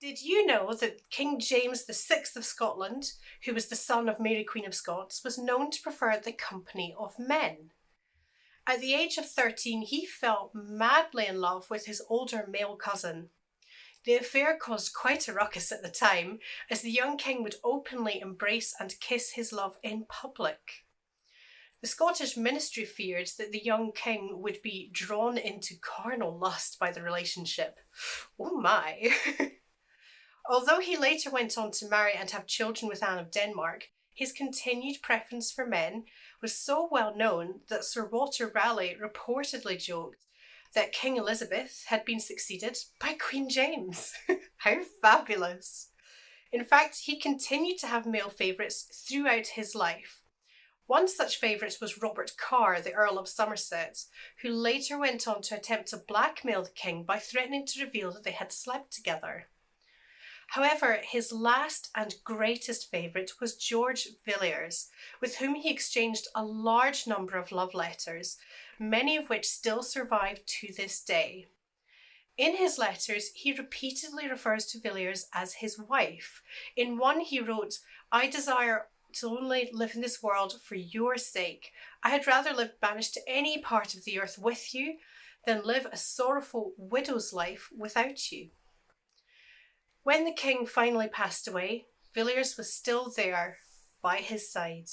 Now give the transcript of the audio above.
Did you know that King James VI of Scotland, who was the son of Mary Queen of Scots, was known to prefer the company of men? At the age of 13, he fell madly in love with his older male cousin. The affair caused quite a ruckus at the time, as the young king would openly embrace and kiss his love in public. The Scottish ministry feared that the young king would be drawn into carnal lust by the relationship. Oh my! Although he later went on to marry and have children with Anne of Denmark, his continued preference for men was so well known that Sir Walter Raleigh reportedly joked that King Elizabeth had been succeeded by Queen James. How fabulous! In fact, he continued to have male favourites throughout his life. One such favourite was Robert Carr, the Earl of Somerset, who later went on to attempt to blackmail the king by threatening to reveal that they had slept together. However, his last and greatest favourite was George Villiers, with whom he exchanged a large number of love letters, many of which still survive to this day. In his letters, he repeatedly refers to Villiers as his wife. In one, he wrote, I desire to only live in this world for your sake. I had rather live banished to any part of the earth with you than live a sorrowful widow's life without you. When the king finally passed away, Villiers was still there by his side.